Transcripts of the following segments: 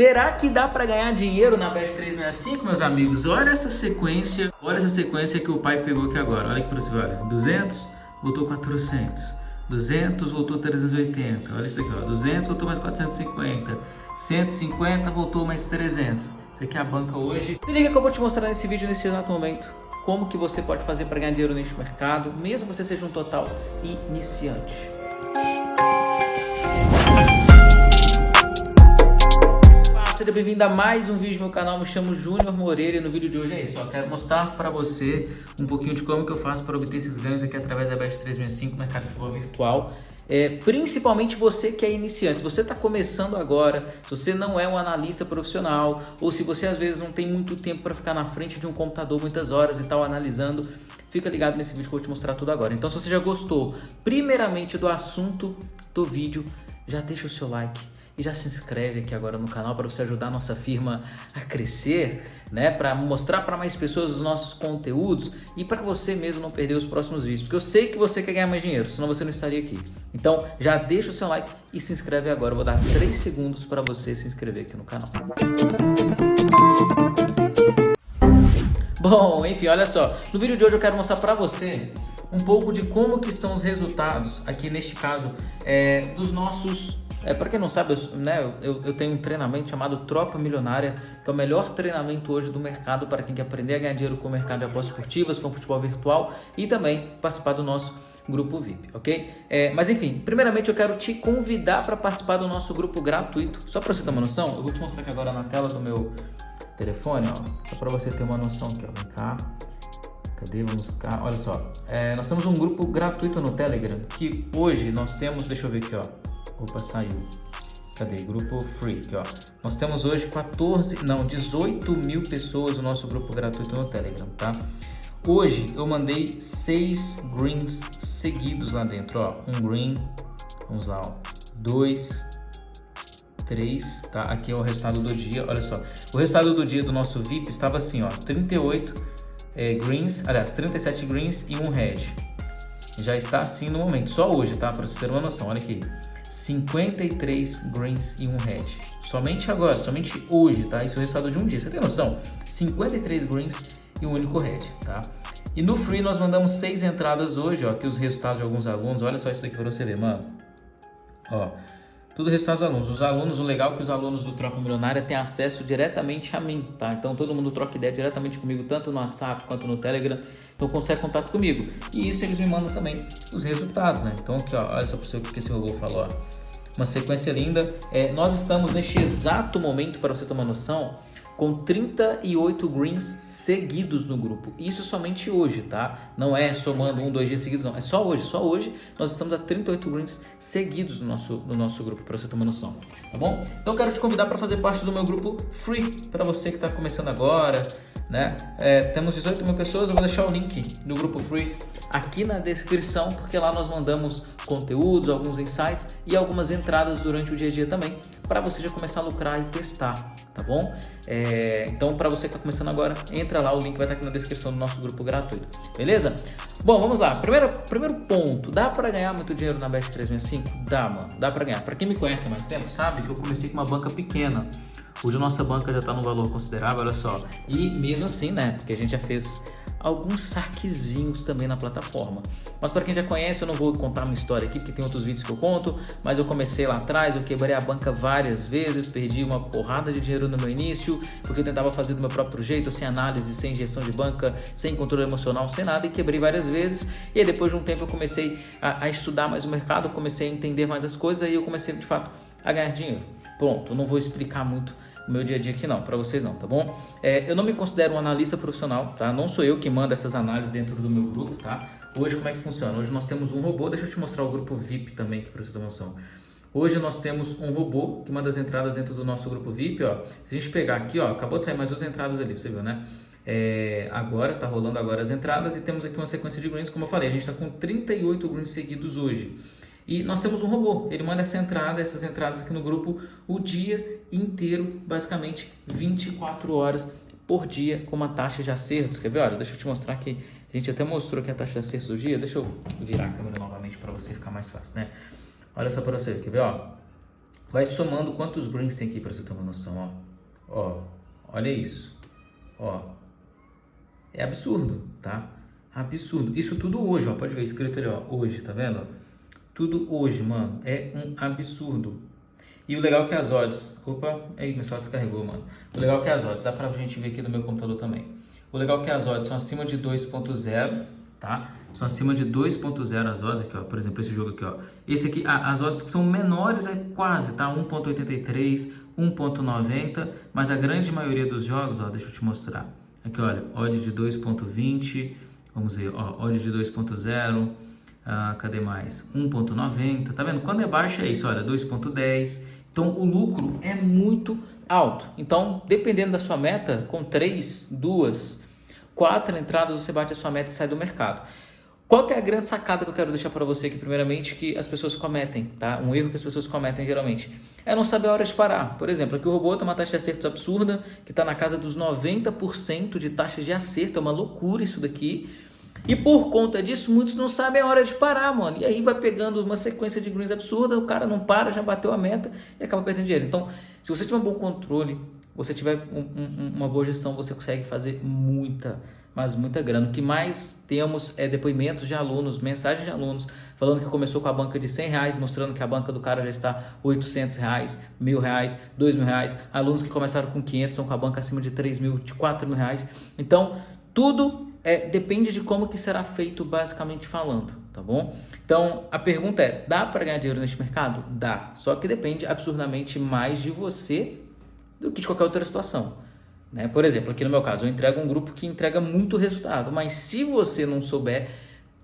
Será que dá para ganhar dinheiro na Bet 365, meus amigos? Olha essa sequência, olha essa sequência que o pai pegou aqui agora. Olha para você olha. 200, voltou 400. 200, voltou 380. Olha isso aqui, ó. 200, voltou mais 450. 150, voltou mais 300. Isso aqui é a banca hoje. Se liga que eu vou te mostrar nesse vídeo, nesse exato momento, como que você pode fazer para ganhar dinheiro neste mercado, mesmo você seja um total iniciante. Seja bem-vindo a mais um vídeo do meu canal, me chamo Júnior Moreira e no vídeo de hoje é isso, eu quero mostrar para você um pouquinho de como que eu faço para obter esses ganhos aqui através da Bet 365, mercado de futebol virtual, é, principalmente você que é iniciante, você está começando agora, se você não é um analista profissional ou se você às vezes não tem muito tempo para ficar na frente de um computador muitas horas e tal analisando, fica ligado nesse vídeo que eu vou te mostrar tudo agora. Então se você já gostou primeiramente do assunto do vídeo, já deixa o seu like, e já se inscreve aqui agora no canal para você ajudar a nossa firma a crescer, né? Para mostrar para mais pessoas os nossos conteúdos e para você mesmo não perder os próximos vídeos, porque eu sei que você quer ganhar mais dinheiro, senão você não estaria aqui. Então já deixa o seu like e se inscreve agora. Eu vou dar 3 segundos para você se inscrever aqui no canal. Bom, enfim, olha só. No vídeo de hoje eu quero mostrar para você um pouco de como que estão os resultados, aqui neste caso, é, dos nossos é, para quem não sabe, eu, né, eu, eu, tenho um treinamento chamado Tropa Milionária, que é o melhor treinamento hoje do mercado para quem quer aprender a ganhar dinheiro com o mercado de apostas esportivas, com futebol virtual e também participar do nosso grupo VIP, ok? É, mas enfim, primeiramente eu quero te convidar para participar do nosso grupo gratuito. Só para você ter uma noção, eu vou te mostrar aqui agora na tela do meu telefone, ó, só para você ter uma noção aqui, ó, vem cá. Cadê? Vamos cá. Olha só, é, nós temos um grupo gratuito no Telegram que hoje nós temos, deixa eu ver aqui, ó. Opa, saiu. Cadê? Grupo Free, aqui, ó. Nós temos hoje 14, não, 18 mil pessoas no nosso grupo gratuito no Telegram, tá? Hoje eu mandei seis greens seguidos lá dentro, ó. Um green, vamos lá, ó. Dois, três, tá? Aqui é o resultado do dia, olha só. O resultado do dia do nosso VIP estava assim, ó. 38 é, greens, aliás, 37 greens e um red. Já está assim no momento, só hoje, tá? Para você ter uma noção, olha aqui. 53 greens e um red. Somente agora, somente hoje, tá? Isso é o resultado de um dia. Você tem noção? 53 greens e um único red, tá? E no free nós mandamos seis entradas hoje, ó, aqui os resultados de alguns alunos. Olha só isso daqui para você ver, mano. Ó, tudo resultado dos alunos. Os alunos, o legal é que os alunos do Troca Milionária têm acesso diretamente a mim, tá? Então todo mundo troca ideia diretamente comigo, tanto no WhatsApp quanto no Telegram. Então consegue contato comigo. E isso eles me mandam também os resultados, né? Então aqui, ó, olha só para o que esse robô falou, ó. Uma sequência linda. É, nós estamos neste exato momento, para você uma noção, com 38 greens seguidos no grupo. Isso somente hoje, tá? Não é somando um, dois dias seguidos, não. É só hoje. Só hoje nós estamos a 38 greens seguidos no nosso, no nosso grupo, para você uma noção. Tá bom? Então quero te convidar para fazer parte do meu grupo free, para você que está começando agora, né? É, temos 18 mil pessoas, eu vou deixar o link do grupo free aqui na descrição, porque lá nós mandamos conteúdos, alguns insights e algumas entradas durante o dia a dia também, para você já começar a lucrar e testar, tá bom? É, então, para você que está começando agora, entra lá, o link vai estar aqui na descrição do nosso grupo gratuito, beleza? Bom, vamos lá. Primeiro, primeiro ponto, dá para ganhar muito dinheiro na Bet 365? Dá, mano, dá para ganhar. Para quem me conhece há mais tempo, sabe que eu comecei com uma banca pequena. Hoje a nossa banca já está num valor considerável, olha só. E mesmo assim, né, porque a gente já fez alguns saquezinhos também na plataforma. Mas para quem já conhece, eu não vou contar uma história aqui, porque tem outros vídeos que eu conto, mas eu comecei lá atrás, eu quebrei a banca várias vezes, perdi uma porrada de dinheiro no meu início, porque eu tentava fazer do meu próprio jeito, sem análise, sem gestão de banca, sem controle emocional, sem nada, e quebrei várias vezes. E aí depois de um tempo eu comecei a, a estudar mais o mercado, comecei a entender mais as coisas, e eu comecei de fato a ganhar dinheiro. Pronto, não vou explicar muito o meu dia a dia aqui não, para vocês não, tá bom? É, eu não me considero um analista profissional, tá? Não sou eu que manda essas análises dentro do meu grupo, tá? Hoje como é que funciona? Hoje nós temos um robô, deixa eu te mostrar o grupo VIP também, que para você ter noção. Hoje nós temos um robô que manda as entradas dentro do nosso grupo VIP, ó. Se a gente pegar aqui, ó, acabou de sair mais duas entradas ali, você viu, né? É, agora, tá rolando agora as entradas e temos aqui uma sequência de greens, como eu falei, a gente está com 38 greens seguidos hoje. E nós temos um robô, ele manda essa entrada, essas entradas aqui no grupo o dia inteiro, basicamente 24 horas por dia com uma taxa de acertos. Quer ver? Olha, deixa eu te mostrar aqui. A gente até mostrou aqui a taxa de acertos do dia. Deixa eu virar a câmera novamente para você ficar mais fácil, né? Olha só para você, quer ver? Ó, vai somando quantos greens tem aqui para você ter uma noção, ó. Ó, olha isso. Ó. É absurdo, tá? Absurdo. Isso tudo hoje, ó. Pode ver escrito ali, ó. Hoje, tá vendo? Tudo hoje, mano. É um absurdo. E o legal é que as odds... Opa, aí, meu celular descarregou, mano. O legal é que as odds... Dá pra gente ver aqui no meu computador também. O legal é que as odds são acima de 2.0, tá? São acima de 2.0 as odds aqui, ó. Por exemplo, esse jogo aqui, ó. Esse aqui, as odds que são menores é quase, tá? 1.83, 1.90, mas a grande maioria dos jogos, ó, deixa eu te mostrar. Aqui, olha, odd de 2.20, vamos ver, ó, odd de 2.0, ah, cadê mais? 1.90, tá vendo? Quando é baixo é isso, olha, 2.10. Então, o lucro é muito alto. Então, dependendo da sua meta, com 3, 2, 4 entradas, você bate a sua meta e sai do mercado. Qual que é a grande sacada que eu quero deixar para você aqui, primeiramente, que as pessoas cometem, tá? Um erro que as pessoas cometem geralmente é não saber a hora de parar. Por exemplo, aqui o robô tem uma taxa de acerto absurda, que está na casa dos 90% de taxa de acerto, é uma loucura isso daqui. E por conta disso, muitos não sabem a hora de parar, mano. E aí vai pegando uma sequência de greens absurda, o cara não para, já bateu a meta e acaba perdendo dinheiro. Então, se você tiver um bom controle, você tiver um, um, uma boa gestão, você consegue fazer muita mas muita grana. O que mais temos é depoimentos de alunos, mensagens de alunos, falando que começou com a banca de 100 reais, mostrando que a banca do cara já está 800 reais, mil reais, dois mil reais. Alunos que começaram com 500 estão com a banca acima de 3 mil, de 4 mil reais. Então, tudo é, depende de como que será feito, basicamente falando, tá bom? Então, a pergunta é, dá para ganhar dinheiro neste mercado? Dá, só que depende absurdamente mais de você do que de qualquer outra situação. Né? Por exemplo, aqui no meu caso, eu entrego um grupo que entrega muito resultado, mas se você não souber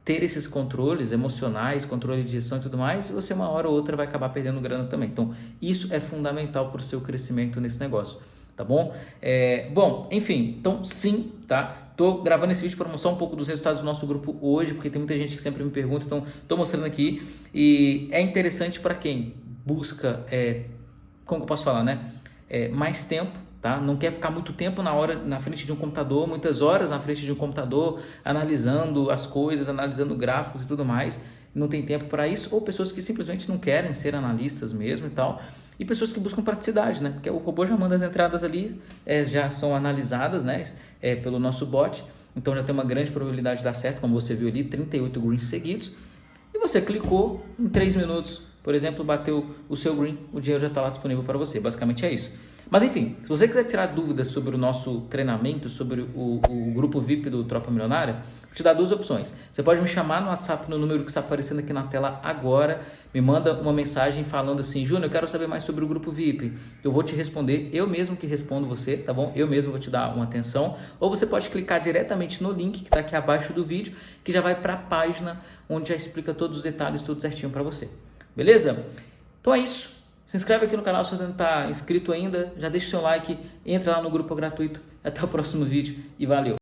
ter esses controles emocionais, controle de gestão e tudo mais, você uma hora ou outra vai acabar perdendo grana também. Então, isso é fundamental para o seu crescimento nesse negócio, tá bom? É, bom, enfim, então sim, tá? Tô gravando esse vídeo para mostrar um pouco dos resultados do nosso grupo hoje, porque tem muita gente que sempre me pergunta, então tô mostrando aqui. E é interessante para quem busca, é, como eu posso falar, né? É, mais tempo tá? Não quer ficar muito tempo na hora na frente de um computador, muitas horas na frente de um computador, analisando as coisas, analisando gráficos e tudo mais. Não tem tempo para isso, ou pessoas que simplesmente não querem ser analistas mesmo e tal. E pessoas que buscam praticidade, né? Porque o robô já manda as entradas ali, é, já são analisadas, né? É, pelo nosso bot. Então já tem uma grande probabilidade de dar certo, como você viu ali, 38 greens seguidos. E você clicou, em 3 minutos, por exemplo, bateu o seu green, o dinheiro já está lá disponível para você. Basicamente é isso. Mas enfim, se você quiser tirar dúvidas sobre o nosso treinamento, sobre o, o grupo VIP do Tropa Milionária, vou te dar duas opções. Você pode me chamar no WhatsApp no número que está aparecendo aqui na tela agora, me manda uma mensagem falando assim, Júnior, eu quero saber mais sobre o grupo VIP. Eu vou te responder, eu mesmo que respondo você, tá bom? Eu mesmo vou te dar uma atenção. Ou você pode clicar diretamente no link que está aqui abaixo do vídeo, que já vai para a página onde já explica todos os detalhes, tudo certinho para você. Beleza? Então é isso. Se inscreve aqui no canal se você não está inscrito ainda, já deixa o seu like, entra lá no grupo gratuito. Até o próximo vídeo e valeu!